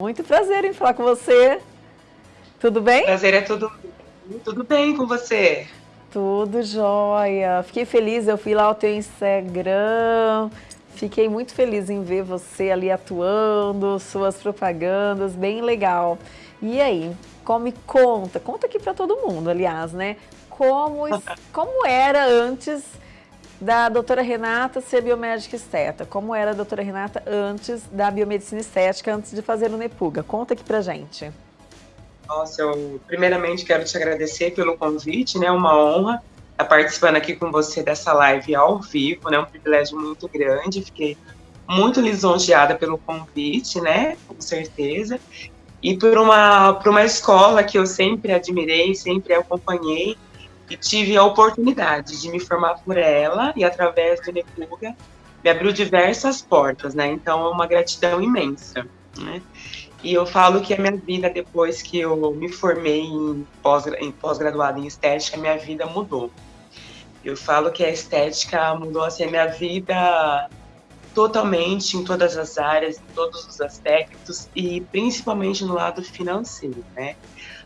Muito prazer em falar com você. Tudo bem? Prazer é tudo, tudo bem com você. Tudo jóia. Fiquei feliz, eu fui lá ao teu Instagram. Fiquei muito feliz em ver você ali atuando, suas propagandas, bem legal. E aí, como conta, conta aqui para todo mundo, aliás, né? Como, como era antes da doutora Renata ser biomédica esteta. Como era a doutora Renata antes da biomedicina estética, antes de fazer o Nepuga? Conta aqui pra gente. Nossa, eu primeiramente quero te agradecer pelo convite, né? Uma honra estar participando aqui com você dessa live ao vivo, né? Um privilégio muito grande. Fiquei muito lisonjeada pelo convite, né? Com certeza. E por uma, por uma escola que eu sempre admirei, sempre acompanhei, e tive a oportunidade de me formar por ela e através do Nepuga me abriu diversas portas, né? Então é uma gratidão imensa, né? E eu falo que a minha vida depois que eu me formei em pós-graduada pós em estética, minha vida mudou. Eu falo que a estética mudou assim a minha vida totalmente em todas as áreas, em todos os aspectos e principalmente no lado financeiro, né?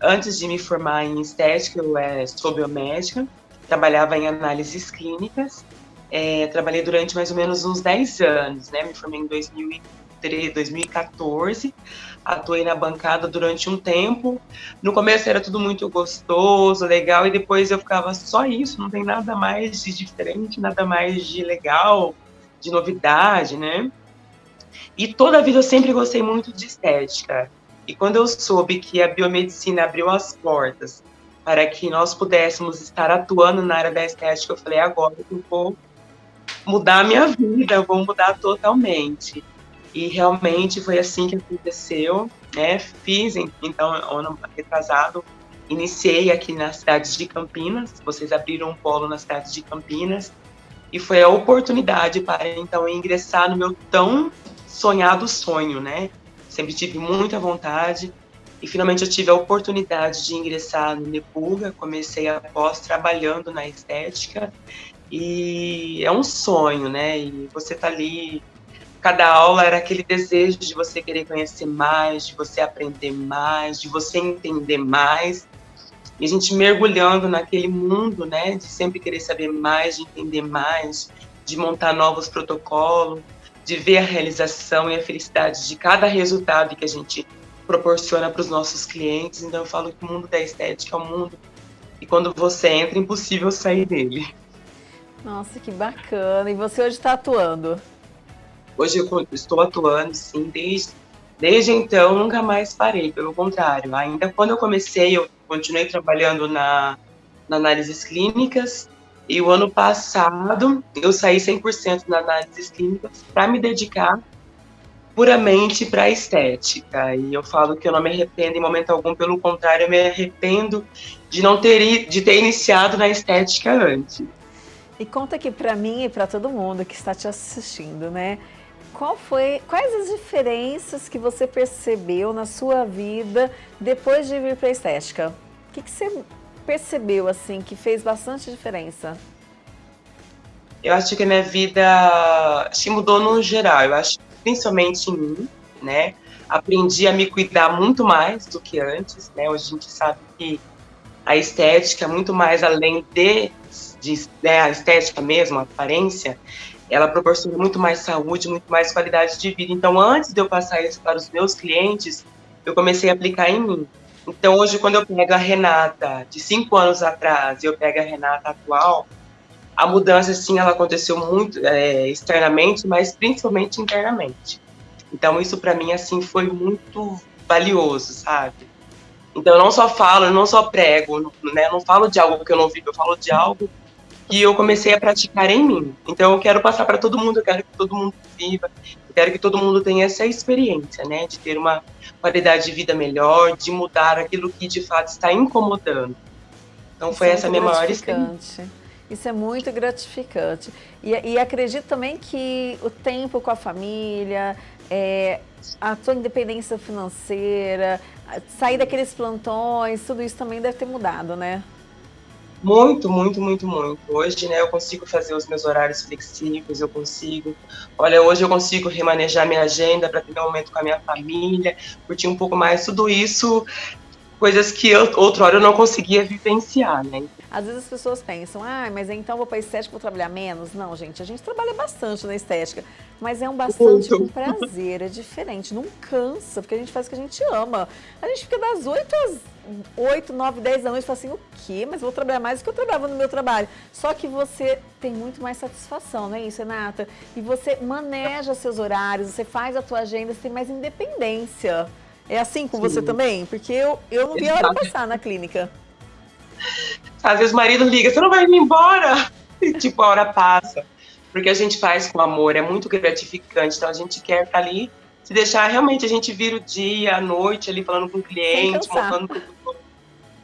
Antes de me formar em estética, eu é, sou biomédica, trabalhava em análises clínicas, é, trabalhei durante mais ou menos uns 10 anos, né? Me formei em 2013, 2014, atuei na bancada durante um tempo. No começo era tudo muito gostoso, legal, e depois eu ficava só isso, não tem nada mais de diferente, nada mais de legal, de novidade, né? E toda a vida eu sempre gostei muito de estética. E quando eu soube que a biomedicina abriu as portas para que nós pudéssemos estar atuando na área da estética, eu falei, agora eu vou mudar a minha vida, vou mudar totalmente. E realmente foi assim que aconteceu, né? Fiz, então, ano retrasado, iniciei aqui na cidade de Campinas, vocês abriram um polo na cidade de Campinas, e foi a oportunidade para, então, ingressar no meu tão sonhado sonho, né? sempre tive muita vontade e finalmente eu tive a oportunidade de ingressar no Nepuga, comecei após trabalhando na estética e é um sonho, né? E você tá ali, cada aula era aquele desejo de você querer conhecer mais, de você aprender mais, de você entender mais. E a gente mergulhando naquele mundo, né, de sempre querer saber mais, de entender mais, de montar novos protocolos, de ver a realização e a felicidade de cada resultado que a gente proporciona para os nossos clientes. Então eu falo que o mundo da estética é um mundo e quando você entra é impossível sair dele. Nossa, que bacana! E você hoje está atuando? Hoje eu estou atuando, sim, desde, desde então nunca mais parei, pelo contrário. Ainda quando eu comecei, eu continuei trabalhando na, na análises clínicas, e o ano passado eu saí 100% na análise clínica para me dedicar puramente para a estética. E eu falo que eu não me arrependo em momento algum, pelo contrário, eu me arrependo de não ter de ter iniciado na estética antes. E conta aqui para mim e para todo mundo que está te assistindo, né? Qual foi, quais as diferenças que você percebeu na sua vida depois de vir para a estética? O que, que você percebeu, assim, que fez bastante diferença? Eu acho que a minha vida se mudou no geral. Eu acho principalmente em mim, né? Aprendi a me cuidar muito mais do que antes, né? Hoje a gente sabe que a estética, muito mais além de, de né, a estética mesmo, a aparência, ela proporciona muito mais saúde, muito mais qualidade de vida. Então, antes de eu passar isso para os meus clientes, eu comecei a aplicar em mim. Então, hoje, quando eu pego a Renata de cinco anos atrás e eu pego a Renata atual, a mudança, sim, ela aconteceu muito é, externamente, mas principalmente internamente. Então, isso para mim, assim, foi muito valioso, sabe? Então, eu não só falo, eu não só prego, né? Eu não falo de algo que eu não vivo, eu falo de algo que eu comecei a praticar em mim. Então, eu quero passar para todo mundo, eu quero que todo mundo viva, eu quero que todo mundo tenha essa experiência, né? De ter uma qualidade de vida melhor, de mudar aquilo que de fato está incomodando. Então foi Isso essa é minha maior experiência. Isso é muito gratificante. E, e acredito também que o tempo com a família, é, a sua independência financeira, sair daqueles plantões, tudo isso também deve ter mudado, né? Muito, muito, muito, muito. Hoje, né, eu consigo fazer os meus horários flexíveis, eu consigo. Olha, hoje eu consigo remanejar minha agenda para ter um momento com a minha família, curtir um pouco mais. Tudo isso, coisas que eu, outrora eu não conseguia vivenciar, né? Às vezes as pessoas pensam, ah, mas então vou para estética, vou trabalhar menos. Não, gente, a gente trabalha bastante na estética, mas é um bastante com prazer, é diferente, não cansa, porque a gente faz o que a gente ama. A gente fica das 8 às 8, 9, 10 da noite e fala assim, o quê? Mas vou trabalhar mais do que eu trabalhava no meu trabalho. Só que você tem muito mais satisfação, não é isso, Renata? E você maneja seus horários, você faz a tua agenda, você tem mais independência. É assim com Sim. você também? Porque eu, eu não vi a hora passar na clínica. Às vezes o marido liga, você não vai vir embora? E, tipo, a hora passa. Porque a gente faz com amor, é muito gratificante. Então a gente quer estar ali, se deixar realmente a gente vira o dia, a noite ali falando com o cliente, montando com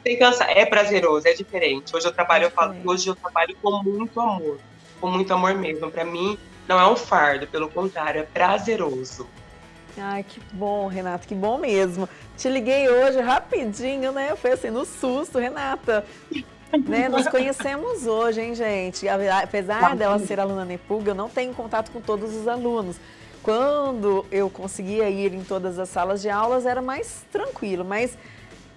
Sem cansar. É prazeroso, é diferente. Hoje eu trabalho, é eu falo hoje eu trabalho com muito amor. Com muito amor mesmo. Para mim, não é um fardo, pelo contrário, é prazeroso. Ai, que bom, Renata, que bom mesmo. Te liguei hoje rapidinho, né? Foi assim, no susto, Renata. Né? Nos conhecemos hoje, hein, gente? Apesar dela ser aluna Nepuga, eu não tenho contato com todos os alunos. Quando eu conseguia ir em todas as salas de aulas, era mais tranquilo, mas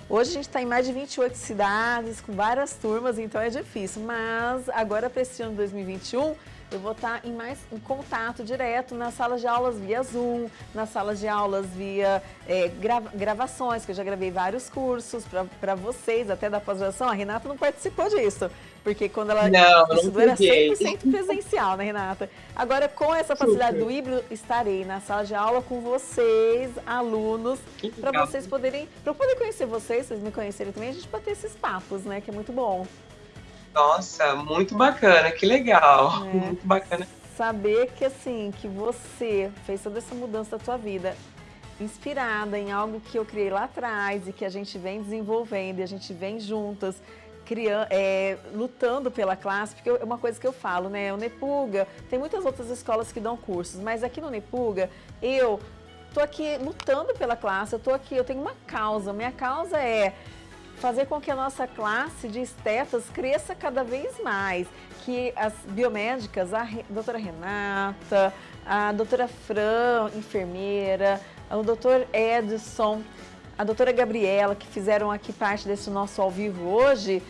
hoje a gente está em mais de 28 cidades, com várias turmas, então é difícil. Mas agora, para esse ano 2021, eu vou estar em mais em contato direto nas salas de aulas via Zoom, nas salas de aulas via é, grava, gravações, que eu já gravei vários cursos para vocês, até da pós-graduação. A Renata não participou disso, porque quando ela não, estudou era 100% presencial, né, Renata? Agora, com essa facilidade Super. do híbrido, estarei na sala de aula com vocês, alunos, para vocês poderem, para eu poder conhecer vocês, vocês me conhecerem também, a gente bater esses papos, né, que é muito bom. Nossa, muito bacana, que legal. É. Muito bacana. Saber que assim, que você fez toda essa mudança da tua vida inspirada em algo que eu criei lá atrás e que a gente vem desenvolvendo e a gente vem juntas criando, é, lutando pela classe, porque é uma coisa que eu falo, né? O Nepuga, tem muitas outras escolas que dão cursos, mas aqui no Nepuga, eu tô aqui lutando pela classe, eu tô aqui, eu tenho uma causa, minha causa é fazer com que a nossa classe de estetas cresça cada vez mais, que as biomédicas, a doutora Renata, a doutora Fran, enfermeira, o doutor Edson, a doutora Gabriela, que fizeram aqui parte desse nosso ao vivo hoje,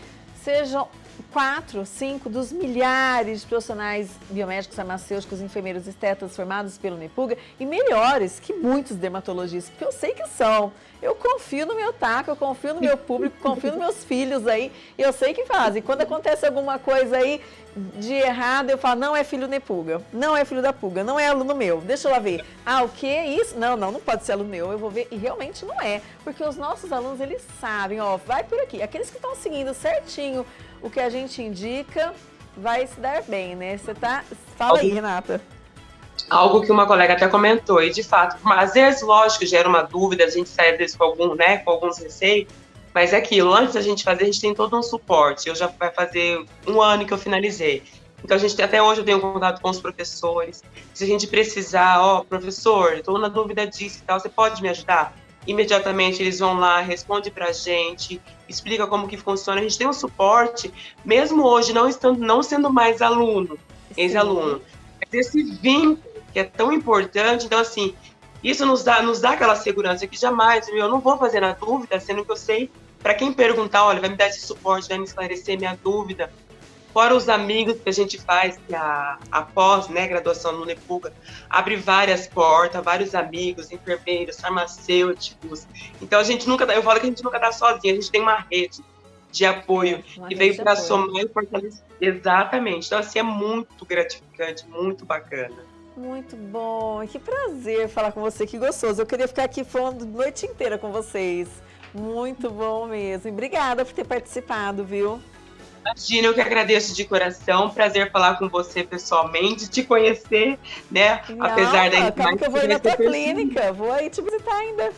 sejam quatro, cinco dos milhares de profissionais biomédicos, farmacêuticos, enfermeiros estetas formados pelo NEPUGA e melhores que muitos dermatologistas, porque eu sei que são. Eu confio no meu taco, eu confio no meu público, confio nos meus filhos aí, eu sei que fazem. Quando acontece alguma coisa aí de errado, eu falo, não é filho Nepuga, não é filho da Puga, não é aluno meu, deixa eu lá ver. Ah, o que é isso? Não, não, não pode ser aluno meu, eu vou ver, e realmente não é, porque os nossos alunos, eles sabem, ó, vai por aqui. Aqueles que estão seguindo certinho o que a gente indica, vai se dar bem, né? Você tá... Fala aí, Renata algo que uma colega até comentou, e de fato, às vezes, lógico, gera uma dúvida, a gente sai às vezes com, algum, né, com alguns receios, mas é aquilo, antes da gente fazer, a gente tem todo um suporte. Eu já vai fazer um ano que eu finalizei. Então, a gente até hoje eu tenho contato com os professores. Se a gente precisar, ó, oh, professor, estou na dúvida disso e tal, você pode me ajudar? Imediatamente eles vão lá, responde para a gente, explica como que funciona. A gente tem um suporte, mesmo hoje não estando, não sendo mais aluno, ex-aluno. Mas esse vínculo que é tão importante. Então, assim, isso nos dá, nos dá aquela segurança que jamais, eu não vou fazer na dúvida, sendo que eu sei, para quem perguntar, olha, vai me dar esse suporte, vai me esclarecer minha dúvida. Fora os amigos que a gente faz, que a, a pós, né, graduação no Nepuga, abre várias portas, vários amigos, enfermeiros, farmacêuticos. Então a gente nunca, eu falo que a gente nunca está sozinho, a gente tem uma rede de apoio uma que veio para somar e fortalecer. Exatamente. Então, assim, é muito gratificante, muito bacana. Muito bom, que prazer falar com você, que gostoso. Eu queria ficar aqui falando a noite inteira com vocês. Muito bom mesmo. Obrigada por ter participado, viu? Imagina, eu que agradeço de coração. Prazer falar com você pessoalmente, te conhecer, né? Não, Apesar da Calma que eu vou ir na tua clínica, vou aí te visitar ainda.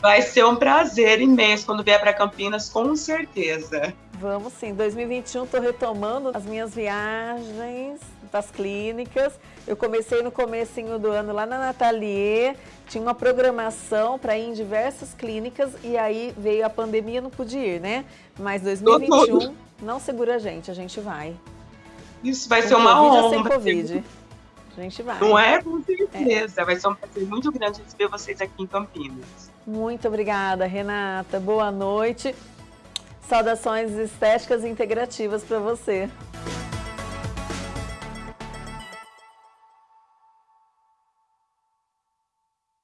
Vai ser um prazer imenso quando vier para Campinas, com certeza. Vamos sim. 2021 estou retomando as minhas viagens para as clínicas. Eu comecei no comecinho do ano lá na Natalier, tinha uma programação para ir em diversas clínicas e aí veio a pandemia, não pude ir, né? Mas 2021 não segura a gente, a gente vai. Isso vai Com ser uma COVID honra. Sem COVID. A gente vai. Não é? Com certeza. É. Vai ser um prazer muito grande receber vocês aqui em Campinas. Muito obrigada, Renata. Boa noite. Saudações estéticas e integrativas para você.